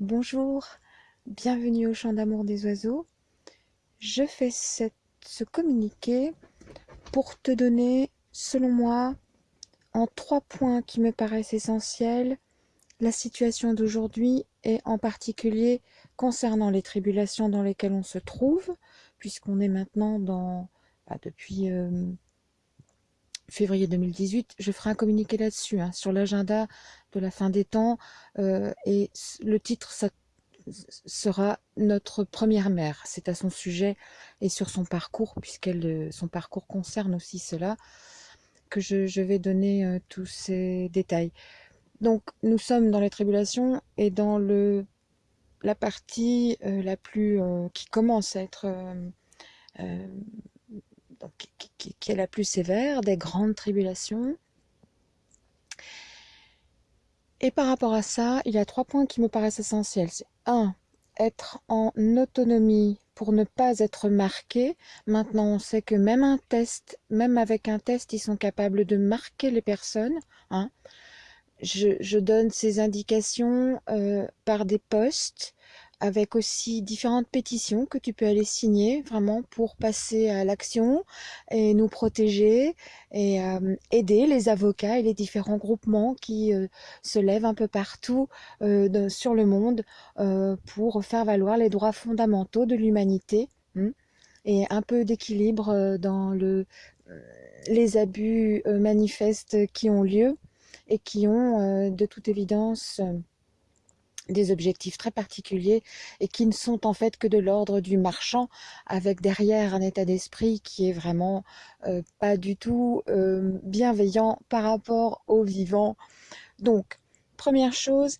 Bonjour, bienvenue au Chant d'amour des oiseaux. Je fais ce communiqué pour te donner, selon moi, en trois points qui me paraissent essentiels, la situation d'aujourd'hui et en particulier concernant les tribulations dans lesquelles on se trouve, puisqu'on est maintenant dans, bah, depuis euh, février 2018, je ferai un communiqué là-dessus, hein, sur l'agenda de la fin des temps, euh, et le titre sera notre première mère. C'est à son sujet et sur son parcours, puisqu'elle euh, son parcours concerne aussi cela, que je, vais donner euh, tous ces détails. Donc nous sommes dans les tribulations et dans le la partie la plus qui commence à être qui, est la plus sévère, des grandes tribulations. Et par rapport à ça, il y a trois points qui me paraissent essentiels. C'est un, être en autonomie pour ne pas être marqué. Maintenant, on sait que même un test, même avec un test, ils sont capables de marquer les personnes. Hein. Je, donne ces indications euh, par des posts avec aussi différentes pétitions que tu peux aller signer vraiment pour passer à l'action et nous protéger et euh, aider les avocats et les différents groupements qui euh, se lèvent un peu partout euh, sur le monde pour faire valoir les droits fondamentaux de l'humanité hein, et un peu d'équilibre dans le, les abus manifestes qui ont lieu et qui ont de toute évidence des objectifs très particuliers et qui ne sont en fait que de l'ordre du marchand avec derrière un état d'esprit qui est vraiment euh, pas du tout euh, bienveillant par rapport aux vivants. Donc, première chose,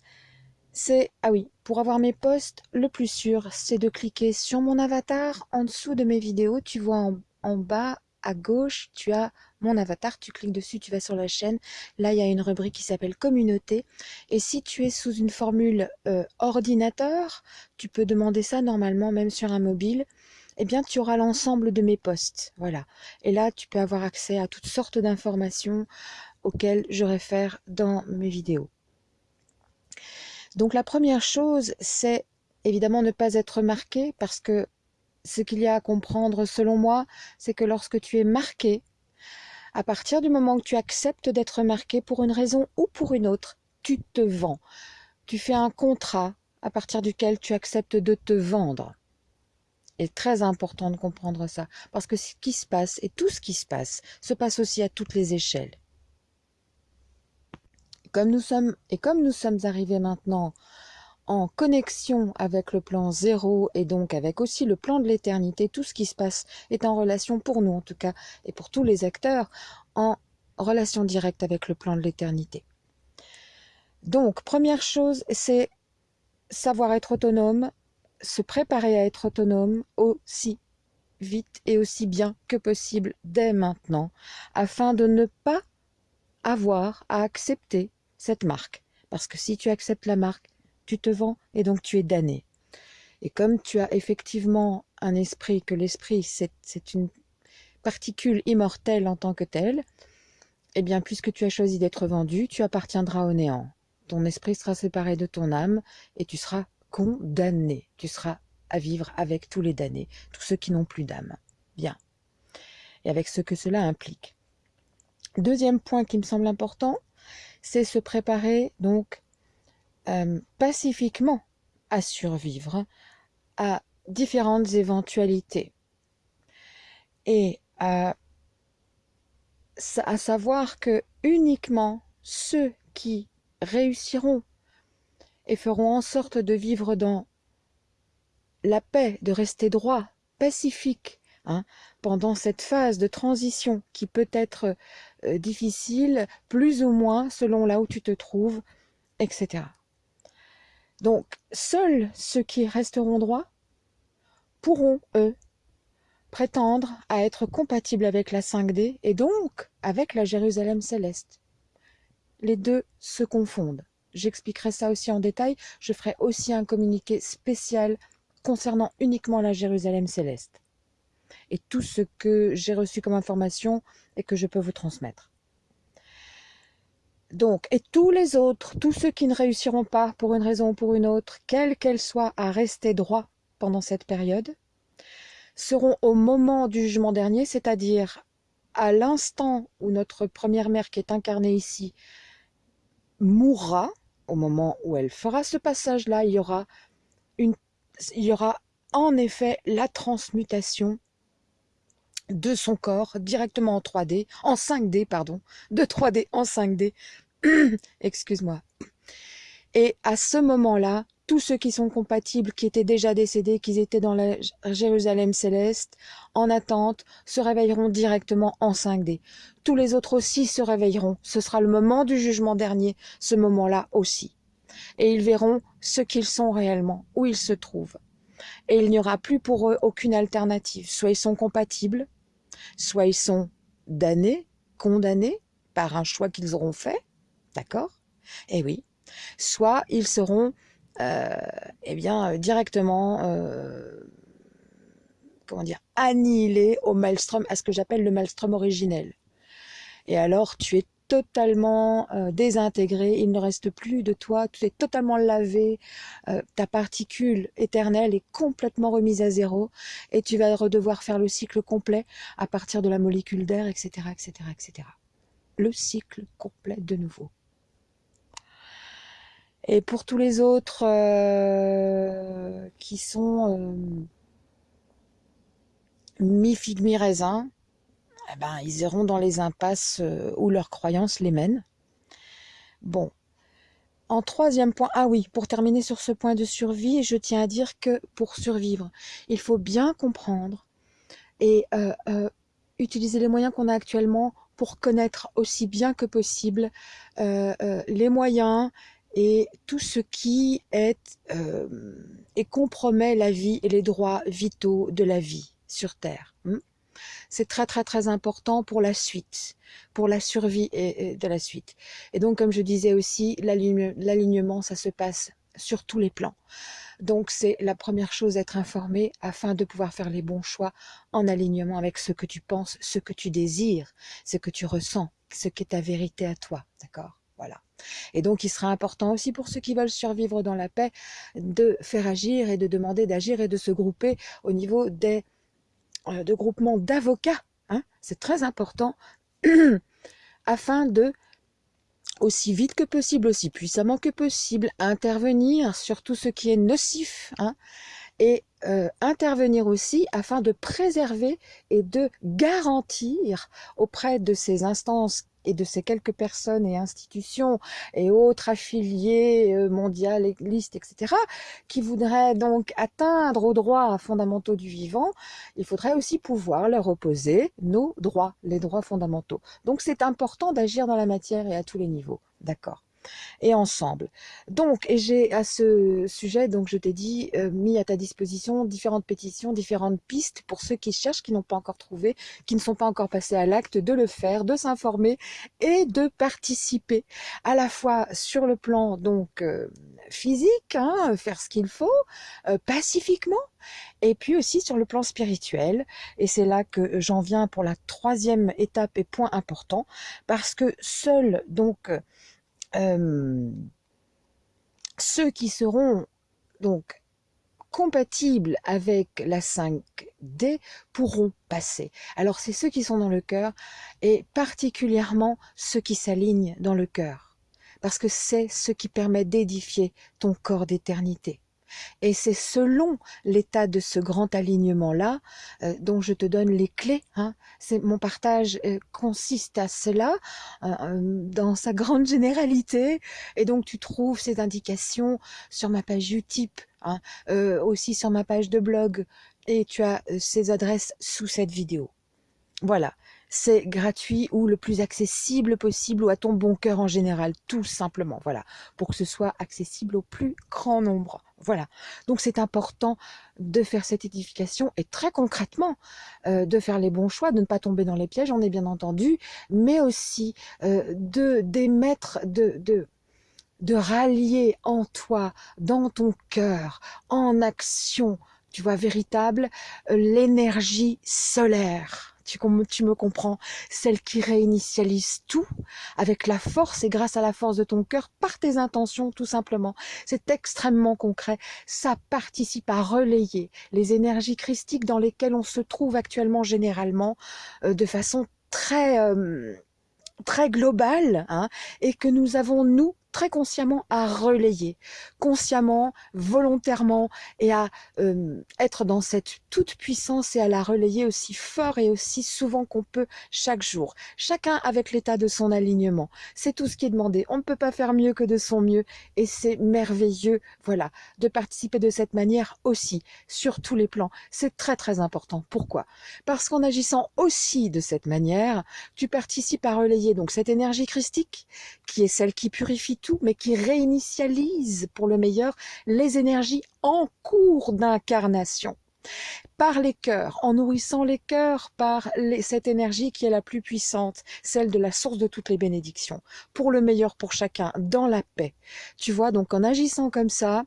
c'est, ah oui, pour avoir mes posts, le plus sûr, c'est de cliquer sur mon avatar en dessous de mes vidéos. Tu vois en bas à gauche, tu as avatar, tu cliques dessus, tu vas sur la chaîne. Là, il y a une rubrique qui s'appelle communauté. Et si tu es sous une formule euh, ordinateur, tu peux demander ça normalement même sur un mobile. Eh bien, tu auras l'ensemble de mes posts. Voilà. Et là, tu peux avoir accès à toutes sortes d'informations auxquelles je réfère dans mes vidéos. Donc, la première chose, c'est évidemment ne pas être marqué parce que ce qu'il y a à comprendre selon moi, c'est que lorsque tu es marqué, à partir du moment où tu acceptes d'être marqué pour une raison ou pour une autre, tu te vends. Tu fais un contrat à partir duquel tu acceptes de te vendre. C'est très important de comprendre ça, parce que ce qui se passe, et tout ce qui se passe, se passe aussi à toutes les échelles. Comme nous sommes, et comme nous sommes arrivés maintenant en connexion avec le plan zéro et donc avec aussi le plan de l'éternité, tout ce qui se passe est en relation pour nous en tout cas et pour tous les acteurs en relation directe avec le plan de l'éternité. Donc première chose c'est savoir être autonome, se préparer à être autonome aussi vite et aussi bien que possible dès maintenant afin de ne pas avoir à accepter cette marque. Parce que si tu acceptes la marque, tu te vends et donc tu es damné. Et comme tu as effectivement un esprit, que l'esprit c'est une particule immortelle en tant que telle, eh bien puisque tu as choisi d'être vendu, tu appartiendras au néant. Ton esprit sera séparé de ton âme et tu seras condamné. Tu seras à vivre avec tous les damnés, tous ceux qui n'ont plus d'âme. Bien. Et avec ce que cela implique. Deuxième point qui me semble important, c'est se préparer donc euh, pacifiquement à survivre à différentes éventualités. Et à, à savoir que uniquement ceux qui réussiront et feront en sorte de vivre dans la paix, de rester droit, pacifique, hein, pendant cette phase de transition qui peut être euh, difficile, plus ou moins selon là où tu te trouves, etc. Donc, seuls ceux qui resteront droits pourront, eux, prétendre à être compatibles avec la 5D et donc avec la Jérusalem céleste. Les deux se confondent. J'expliquerai ça aussi en détail. Je ferai aussi un communiqué spécial concernant uniquement la Jérusalem céleste et tout ce que j'ai reçu comme information et que je peux vous transmettre. Donc, et tous les autres, tous ceux qui ne réussiront pas pour une raison ou pour une autre, quelle qu'elle soit, à rester droit pendant cette période, seront au moment du jugement dernier, c'est-à-dire à l'instant où notre première mère qui est incarnée ici mourra, au moment où elle fera ce passage-là, il y aura il y aura en effet la transmutation de son corps directement en 3D, en 5D, pardon, de 3D en 5D, excuse-moi. Et à ce moment-là, tous ceux qui sont compatibles, qui étaient déjà décédés, qui étaient dans la Jérusalem céleste, en attente, se réveilleront directement en 5D. Tous les autres aussi se réveilleront. Ce sera le moment du jugement dernier, ce moment-là aussi. Et ils verront ce qu'ils sont réellement, où ils se trouvent. Et il n'y aura plus pour eux aucune alternative. Soit ils sont compatibles, soit ils sont damnés, condamnés par un choix qu'ils auront fait, d'accord? Eh oui. Soit ils seront euh, eh bien, euh, directement, euh, comment dire, annihilé au maelstrom, à ce que j'appelle le maelstrom originel. Et alors, tu es totalement désintégré, il ne reste plus de toi, tu es totalement lavé, ta particule éternelle est complètement remise à zéro, et tu vas redevoir faire le cycle complet à partir de la molécule d'air, etc., etc., etc. Le cycle complet de nouveau. Et pour tous les autres euh, qui sont euh, mi-figue, mi-raisin, eh ben, ils iront dans les impasses euh, où leurs croyances les mènent. Bon. En troisième point, ah oui, pour terminer sur ce point de survie, je tiens à dire que pour survivre, il faut bien comprendre et utiliser les moyens qu'on a actuellement pour connaître aussi bien que possible les moyens et tout ce qui est euh, et compromet la vie et les droits vitaux de la vie sur Terre. Hmm? C'est très très très important pour la suite, pour la survie de la suite. Et donc comme je disais aussi, l'alignement ça se passe sur tous les plans. Donc c'est la première chose être informé afin de pouvoir faire les bons choix en alignement avec ce que tu penses, ce que tu désires, ce que tu ressens, ce qui est ta vérité à toi, d'accord? Voilà. Et donc, il sera important aussi pour ceux qui veulent survivre dans la paix de faire agir et de demander d'agir et de se grouper au niveau des euh, de groupements d'avocats. Hein. C'est très important afin de aussi vite que possible, aussi puissamment que possible, intervenir sur tout ce qui est nocif hein, et euh, intervenir aussi afin de préserver et de garantir auprès de ces instances et de ces quelques personnes et institutions et autres affiliés euh, mondialistes, etc., qui voudraient donc atteindre aux droits fondamentaux du vivant, il faudrait aussi pouvoir leur opposer nos droits, les droits fondamentaux. Donc c'est important d'agir dans la matière et à tous les niveaux. D'accord et ensemble. Donc, et j'ai à ce sujet, donc je t'ai dit, euh, mis à ta disposition différentes pétitions, différentes pistes pour ceux qui cherchent, qui n'ont pas encore trouvé, qui ne sont pas encore passés à l'acte, de le faire, de s'informer et de participer à la fois sur le plan donc euh, physique, hein, faire ce qu'il faut, euh, pacifiquement, et puis aussi sur le plan spirituel. Et c'est là que j'en viens pour la troisième étape et point important, parce que seul donc euh, ceux qui seront donc compatibles avec la 5D pourront passer. Alors c'est ceux qui sont dans le cœur et particulièrement ceux qui s'alignent dans le cœur parce que c'est ce qui permet d'édifier ton corps d'éternité. Et c'est selon l'état de ce grand alignement-là euh, dont je te donne les clés. Hein. Mon partage euh, consiste à cela euh, dans sa grande généralité. Et donc tu trouves ces indications sur ma page Utip, hein, aussi sur ma page de blog. Et tu as ces adresses sous cette vidéo. Voilà c'est gratuit ou le plus accessible possible ou à ton bon cœur en général, tout simplement, voilà, pour que ce soit accessible au plus grand nombre. Voilà, donc c'est important de faire cette édification et très concrètement euh, de faire les bons choix, de ne pas tomber dans les pièges, on est bien entendu, mais aussi euh, de d'émettre, de, de, de rallier en toi, dans ton cœur, en action, tu vois, véritable, euh, l'énergie solaire tu, me comprends, celle qui réinitialise tout avec la force et grâce à la force de ton cœur par tes intentions tout simplement. C'est extrêmement concret. Ça participe à relayer les énergies christiques dans lesquelles on se trouve actuellement généralement euh, de façon très euh, très globale hein, et que nous avons nous très consciemment à relayer, consciemment, volontairement, et à euh, être dans cette toute puissance et à la relayer aussi fort et aussi souvent qu'on peut chaque jour. Chacun avec l'état de son alignement. C'est tout ce qui est demandé. On ne peut pas faire mieux que de son mieux, et c'est merveilleux, voilà, de participer de cette manière aussi, sur tous les plans. C'est très très important. Pourquoi? Parce qu'en agissant aussi de cette manière, tu participes à relayer donc cette énergie christique, qui est celle qui purifie mais qui réinitialise pour le meilleur les énergies en cours d'incarnation par les cœurs, en nourrissant les cœurs par cette énergie qui est la plus puissante, celle de la source de toutes les bénédictions, pour le meilleur pour chacun, dans la paix. Tu vois, donc en agissant comme ça,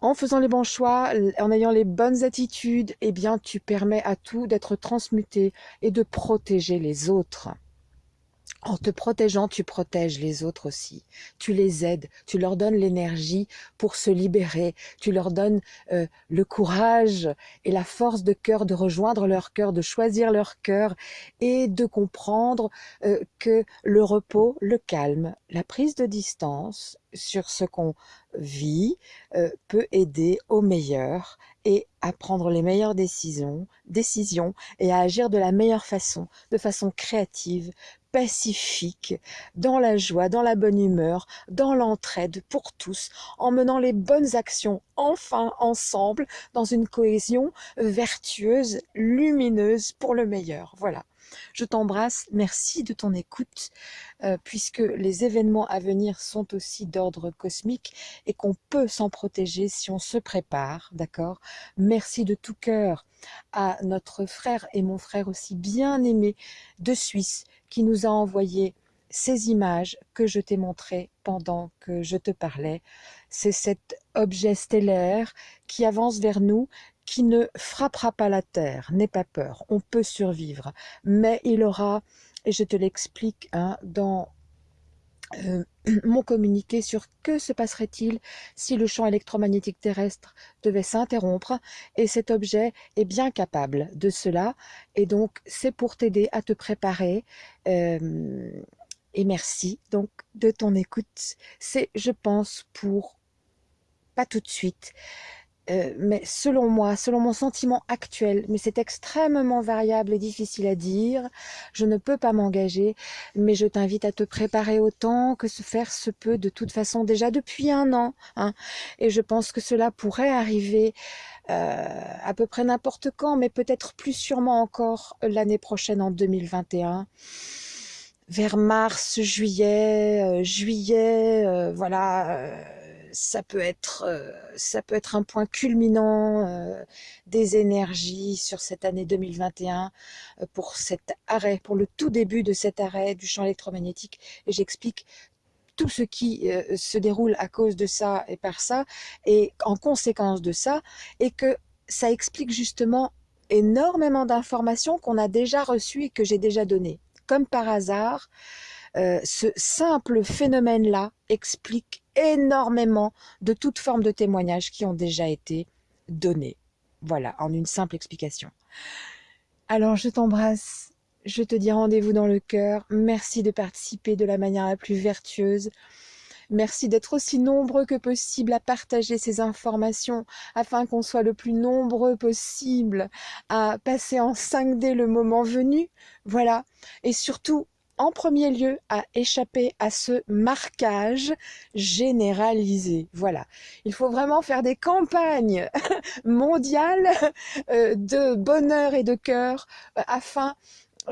en faisant les bons choix, en ayant les bonnes attitudes, eh bien, tu permets à tout d'être transmuté et de protéger les autres. En te protégeant, tu protèges les autres aussi. Tu les aides, tu leur donnes l'énergie pour se libérer, tu leur donnes euh, le courage et la force de cœur de rejoindre leur cœur, de choisir leur cœur et de comprendre euh, que le repos, le calme, la prise de distance sur ce qu'on vit euh, peut aider au meilleur et à prendre les meilleures décisions, décisions et à agir de la meilleure façon, de façon créative, pacifique, dans la joie, dans la bonne humeur, dans l'entraide pour tous, en menant les bonnes actions enfin ensemble dans une cohésion vertueuse, lumineuse pour le meilleur. Voilà. Je t'embrasse, merci de ton écoute, euh, puisque les événements à venir sont aussi d'ordre cosmique et qu'on peut s'en protéger si on se prépare, d'accord? Merci de tout cœur à notre frère et mon frère aussi bien aimé de Suisse qui nous a envoyé ces images que je t'ai montrées pendant que je te parlais. C'est cet objet stellaire qui avance vers nous, qui ne frappera pas la Terre. N'aie pas peur, on peut survivre. Mais il aura, et je te l'explique hein, dans euh, mon communiqué sur que se passerait-il si le champ électromagnétique terrestre devait s'interrompre et cet objet est bien capable de cela et donc c'est pour t'aider à te préparer euh, et merci donc de ton écoute c'est je pense pour pas tout de suite euh, mais selon moi, selon mon sentiment actuel, mais c'est extrêmement variable et difficile à dire, je ne peux pas m'engager, mais je t'invite à te préparer autant que se faire se peut de toute façon déjà depuis un an. Hein, et je pense que cela pourrait arriver euh, à peu près n'importe quand, mais peut-être plus sûrement encore l'année prochaine en 2021 vers mars, juillet, euh, juillet, voilà ça peut être euh, ça peut être un point culminant euh, des énergies sur cette année 2021 euh, pour cet arrêt, pour le tout début de cet arrêt du champ électromagnétique. Et j'explique tout ce qui se déroule à cause de ça et par ça, et en conséquence de ça, et que ça explique justement énormément d'informations qu'on a déjà reçues et que j'ai déjà données. Comme par hasard, ce simple phénomène-là explique énormément de toutes formes de témoignages qui ont déjà été donnés. Voilà, en une simple explication. Alors, je t'embrasse, je te dis rendez-vous dans le cœur. Merci de participer de la manière la plus vertueuse. Merci d'être aussi nombreux que possible à partager ces informations afin qu'on soit le plus nombreux possible à passer en 5D le moment venu. Voilà. Et surtout, en premier lieu à échapper à ce marquage généralisé. Voilà, il faut vraiment faire des campagnes mondiales euh, de bonheur et de cœur euh, afin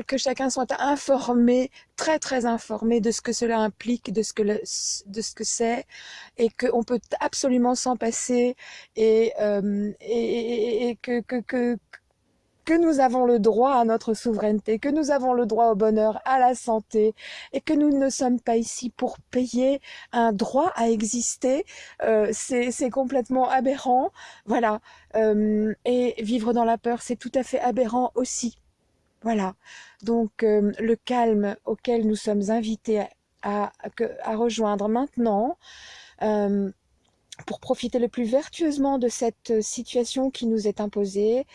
que chacun soit informé, très très informé de ce que cela implique, de ce que de ce que c'est, et qu'on peut absolument s'en passer, et, euh, et, et, que, que, que que nous avons le droit à notre souveraineté, que nous avons le droit au bonheur, à la santé, et que nous ne sommes pas ici pour payer un droit à exister, euh, c'est complètement aberrant. Voilà. Euh, et vivre dans la peur, c'est tout à fait aberrant aussi. Voilà. Donc euh, le calme auquel nous sommes invités à, rejoindre maintenant, euh, pour profiter le plus vertueusement de cette situation qui nous est imposée,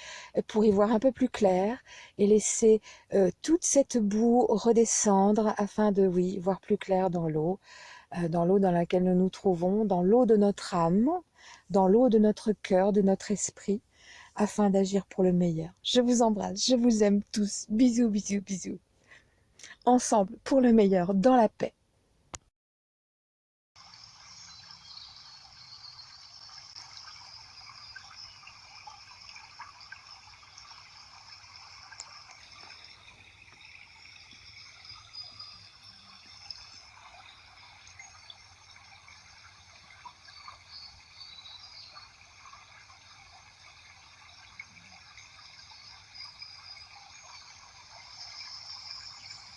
pour y voir un peu plus clair et laisser euh, toute cette boue redescendre afin de, oui, voir plus clair dans l'eau, euh, dans l'eau dans laquelle nous nous trouvons, dans l'eau de notre âme, dans l'eau de notre cœur, de notre esprit, afin d'agir pour le meilleur. Je vous embrasse, je vous aime tous. Bisous, bisous, bisous. Ensemble, pour le meilleur, dans la paix.